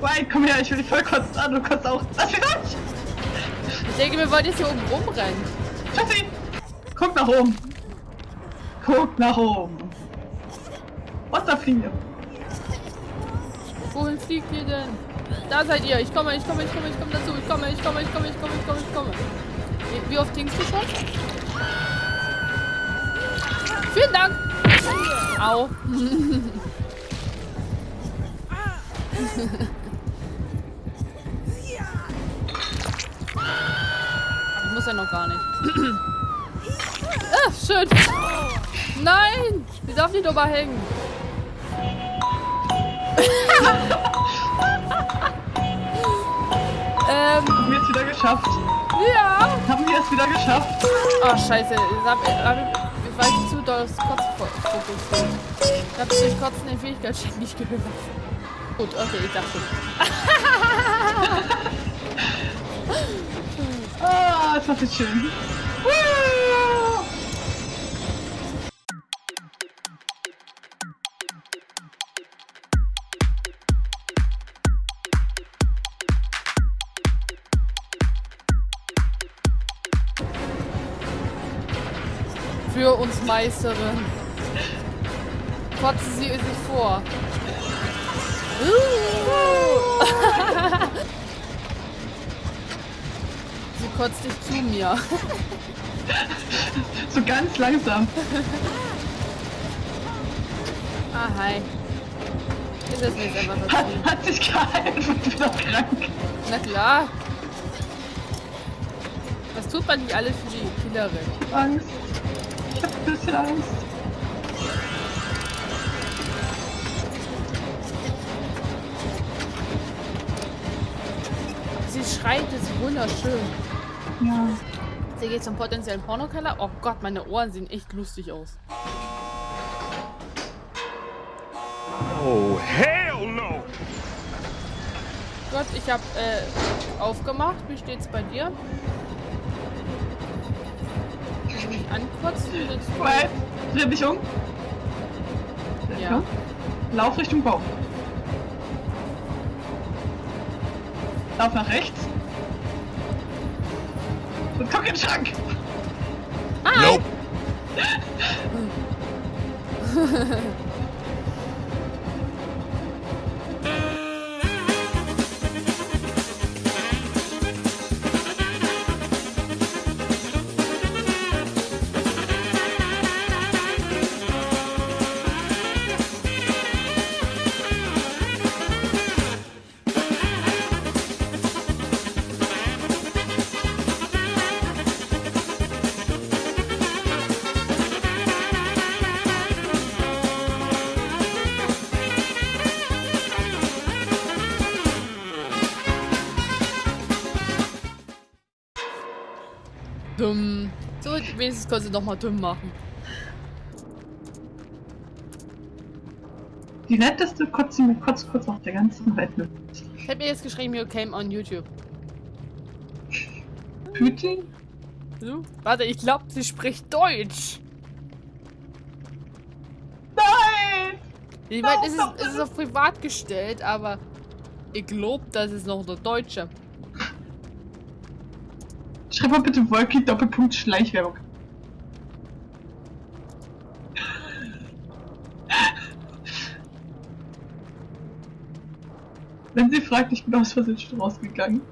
vorbei. Komm her, ich will dich voll kotzen an. Du kotzt auch. Lass mich. Ich denke, wir wollen jetzt hier oben rumrennen. Schatzi, guck nach oben. Guck nach oben. Wir. Wohin fliegt ihr denn? Da seid ihr. Ich komme, ich komme, ich komme, ich komme dazu. Ich komme, ich komme, ich komme, ich komme, ich komme, ich komme. Wie, oft klingst du schon? Vielen Dank. Au. muss ja noch gar nicht. ah, schön. Nein, die darf nicht überhängen. ähm, Haben wir es wieder geschafft? ja. Haben wir es wieder geschafft? Oh, scheiße. Ich, hab, hab, ich war zu doll aufs Kotzfokus. Ich hab durch Kotzen den Fähigkeitscheck nicht gehört. Gut, okay, ich dachte. Woo! Für uns Meisterin. Kotzen Sie sich vor. Kotzt dich zu mir. So ganz langsam. Ah, hi. Ist das nicht einfach Hat, dazu? hat sich gehalten und wieder krank. Na klar. Was tut man nicht alles für die Killerin? Angst. Ich hab ein bisschen Angst. Sie schreit, ist wunderschön. Ja. Sie geht zum potenziellen Pornokeller. Oh Gott, meine Ohren sehen echt lustig aus. Oh, hell no! Gott, ich hab äh, aufgemacht. Wie steht's bei dir? Willst du mich ankotzen? Willst du- Weil, dreh dich um. Ja. Lauf Richtung Baum. Lauf nach rechts. Und guck in den Schrank. Nope. Dumm. So, wenigstens konnte sie noch mal dumm machen. Die netteste Kotze mit Kotz kurz auf der ganzen Welt. Ich hab mir jetzt geschrieben, you came on YouTube. Putin? So? Warte, ich glaube, sie spricht Deutsch. Nein! Ich meine, es ist, es ist auf privat gestellt, aber ich glaube, das ist noch der Deutsche. Schreib mal bitte Wolki Doppelpunkt Schleichwerbung. Wenn sie fragt, ich bin aus Versehen schon rausgegangen.